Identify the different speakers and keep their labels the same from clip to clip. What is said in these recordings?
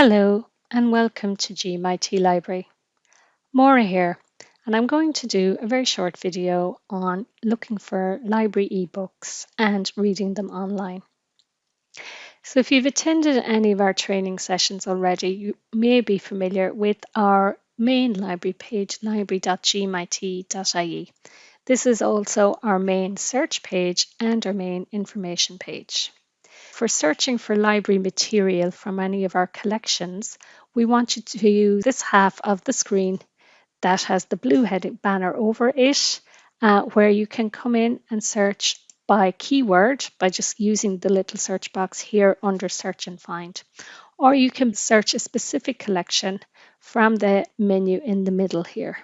Speaker 1: Hello and welcome to GMIT Library. Maura here and I'm going to do a very short video on looking for library ebooks and reading them online. So if you've attended any of our training sessions already, you may be familiar with our main library page, library.gmit.ie. This is also our main search page and our main information page. For searching for library material from any of our collections, we want you to use this half of the screen that has the blue heading banner over it, uh, where you can come in and search by keyword by just using the little search box here under search and find. Or you can search a specific collection from the menu in the middle here.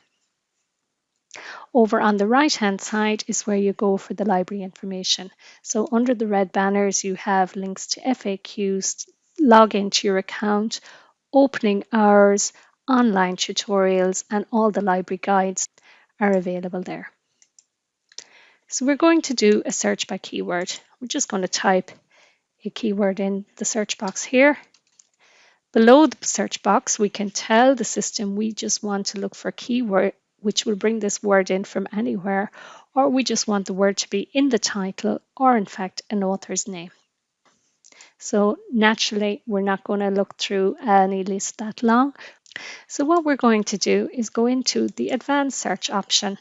Speaker 1: Over on the right hand side is where you go for the library information. So under the red banners, you have links to FAQs, log into your account, opening hours, online tutorials, and all the library guides are available there. So we're going to do a search by keyword. We're just going to type a keyword in the search box here. Below the search box, we can tell the system we just want to look for keyword which will bring this word in from anywhere, or we just want the word to be in the title or in fact an author's name. So naturally, we're not going to look through any list that long. So what we're going to do is go into the advanced search option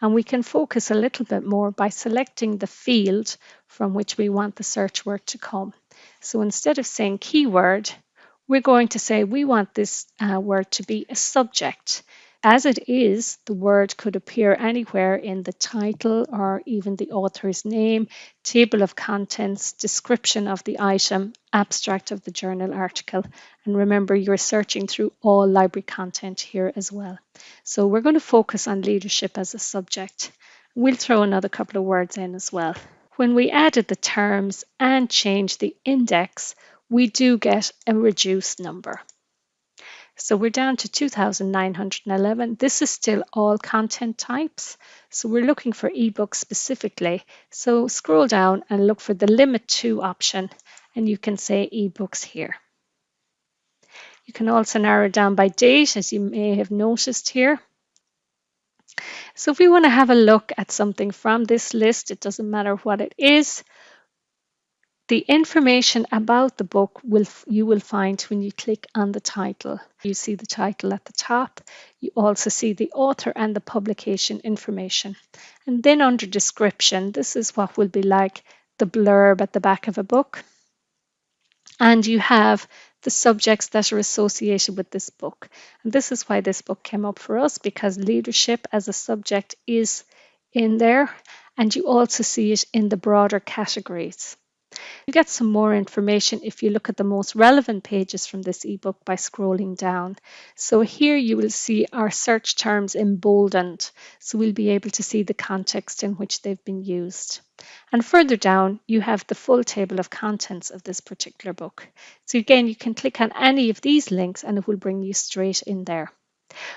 Speaker 1: and we can focus a little bit more by selecting the field from which we want the search word to come. So instead of saying keyword, we're going to say we want this uh, word to be a subject. As it is, the word could appear anywhere in the title or even the author's name, table of contents, description of the item, abstract of the journal article. And remember, you're searching through all library content here as well. So we're going to focus on leadership as a subject. We'll throw another couple of words in as well. When we added the terms and changed the index, we do get a reduced number. So we're down to 2,911. This is still all content types. So we're looking for ebooks specifically. So scroll down and look for the limit to option and you can say ebooks here. You can also narrow down by date as you may have noticed here. So if we want to have a look at something from this list, it doesn't matter what it is, the information about the book will you will find when you click on the title. You see the title at the top. You also see the author and the publication information. And then under description, this is what will be like the blurb at the back of a book. And you have the subjects that are associated with this book. And this is why this book came up for us because leadership as a subject is in there. And you also see it in the broader categories. You get some more information if you look at the most relevant pages from this ebook by scrolling down. So here you will see our search terms emboldened, so we'll be able to see the context in which they've been used. And further down, you have the full table of contents of this particular book. So again, you can click on any of these links and it will bring you straight in there.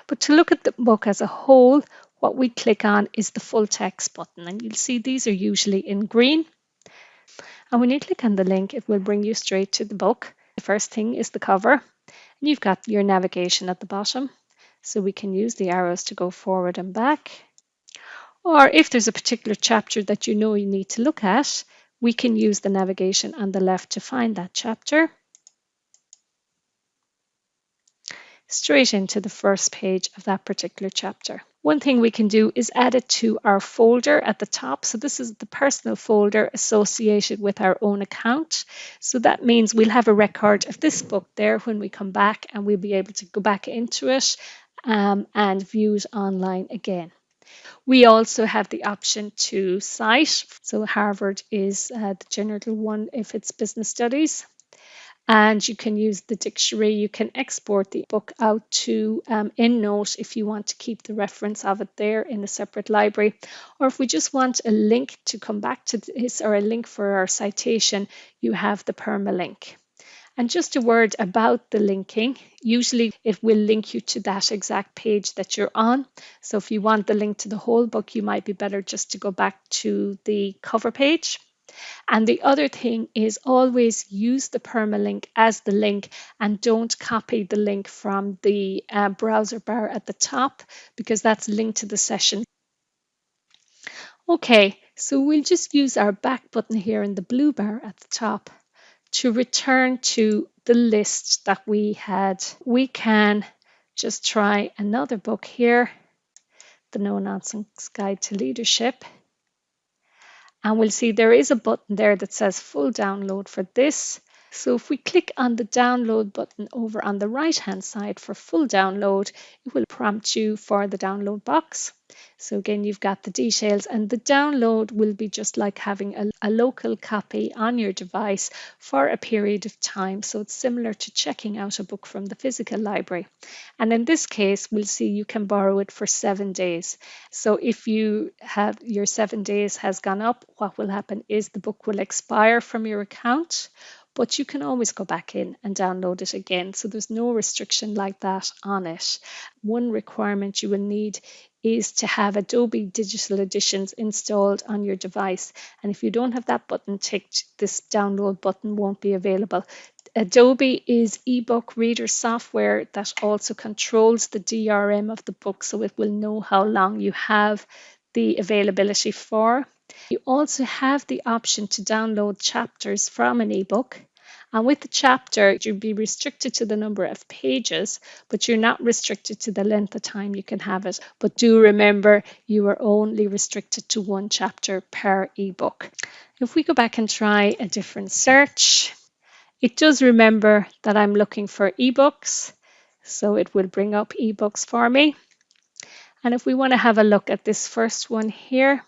Speaker 1: But to look at the book as a whole, what we click on is the full text button. And you'll see these are usually in green and when you click on the link, it will bring you straight to the book. The first thing is the cover. And you've got your navigation at the bottom. So we can use the arrows to go forward and back. Or if there's a particular chapter that you know you need to look at, we can use the navigation on the left to find that chapter. Straight into the first page of that particular chapter. One thing we can do is add it to our folder at the top. So this is the personal folder associated with our own account. So that means we'll have a record of this book there when we come back and we'll be able to go back into it um, and view it online again. We also have the option to cite. So Harvard is uh, the general one if it's business studies and you can use the dictionary. You can export the book out to um, EndNote if you want to keep the reference of it there in a separate library. Or if we just want a link to come back to this or a link for our citation, you have the permalink. And just a word about the linking. Usually it will link you to that exact page that you're on. So if you want the link to the whole book, you might be better just to go back to the cover page. And the other thing is always use the permalink as the link and don't copy the link from the uh, browser bar at the top because that's linked to the session. Okay, so we'll just use our back button here in the blue bar at the top to return to the list that we had. We can just try another book here, The No Nonsense Guide to Leadership. And we'll see there is a button there that says full download for this. So if we click on the download button over on the right hand side for full download, it will prompt you for the download box. So again, you've got the details and the download will be just like having a, a, local copy on your device for a period of time. So it's similar to checking out a book from the physical library. And in this case, we'll see you can borrow it for seven days. So if you have your seven days has gone up, what will happen is the book will expire from your account but you can always go back in and download it again. So there's no restriction like that on it. One requirement you will need is to have Adobe Digital Editions installed on your device. And if you don't have that button ticked, this download button won't be available. Adobe is ebook reader software that also controls the DRM of the book, so it will know how long you have the availability for. You also have the option to download chapters from an ebook. And with the chapter, you'll be restricted to the number of pages, but you're not restricted to the length of time you can have it. But do remember, you are only restricted to one chapter per ebook. If we go back and try a different search, it does remember that I'm looking for ebooks. So it will bring up ebooks for me. And if we want to have a look at this first one here,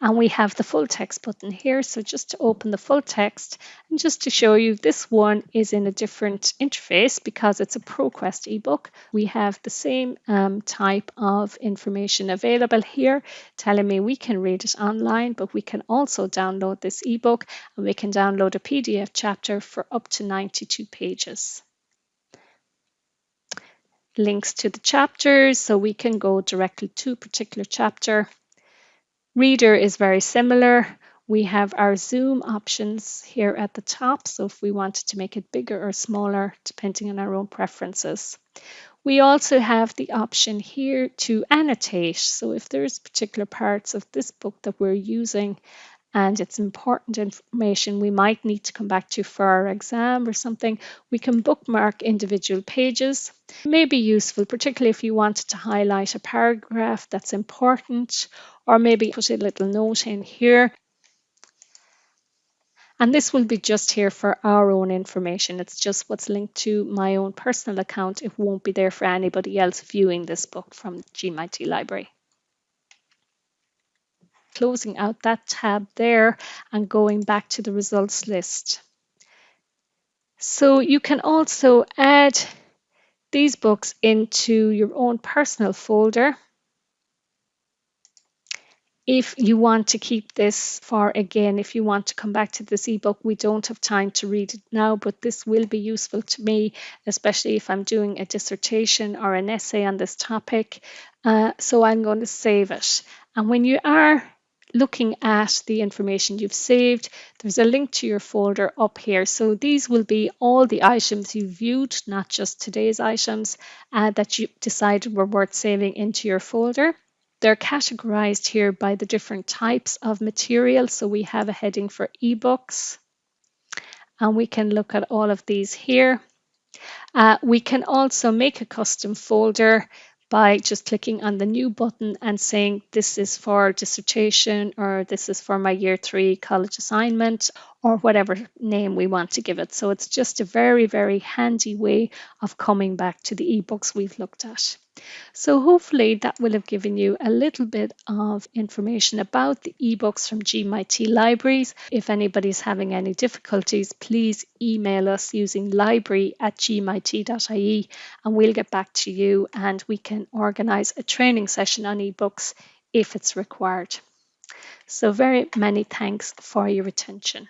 Speaker 1: and we have the full text button here. So just to open the full text and just to show you this one is in a different interface because it's a ProQuest ebook. We have the same um, type of information available here telling me we can read it online, but we can also download this ebook and we can download a PDF chapter for up to 92 pages links to the chapters so we can go directly to a particular chapter Reader is very similar. We have our zoom options here at the top. So if we wanted to make it bigger or smaller, depending on our own preferences. We also have the option here to annotate. So if there's particular parts of this book that we're using and it's important information we might need to come back to for our exam or something, we can bookmark individual pages. It may be useful, particularly if you wanted to highlight a paragraph that's important, or maybe put a little note in here. And this will be just here for our own information. It's just what's linked to my own personal account. It won't be there for anybody else viewing this book from GMIT Library closing out that tab there and going back to the results list. So you can also add these books into your own personal folder if you want to keep this for again, if you want to come back to this ebook, we don't have time to read it now, but this will be useful to me, especially if I'm doing a dissertation or an essay on this topic. Uh, so I'm going to save it. And when you are looking at the information you've saved, there's a link to your folder up here. So these will be all the items you viewed, not just today's items uh, that you decided were worth saving into your folder. They're categorized here by the different types of material. So we have a heading for ebooks and we can look at all of these here. Uh, we can also make a custom folder by just clicking on the new button and saying this is for dissertation or this is for my year three college assignment or whatever name we want to give it. So it's just a very, very handy way of coming back to the ebooks we've looked at. So hopefully that will have given you a little bit of information about the ebooks from GMIT Libraries. If anybody's having any difficulties, please email us using library at gmit.ie and we'll get back to you and we can organise a training session on ebooks if it's required. So very many thanks for your attention.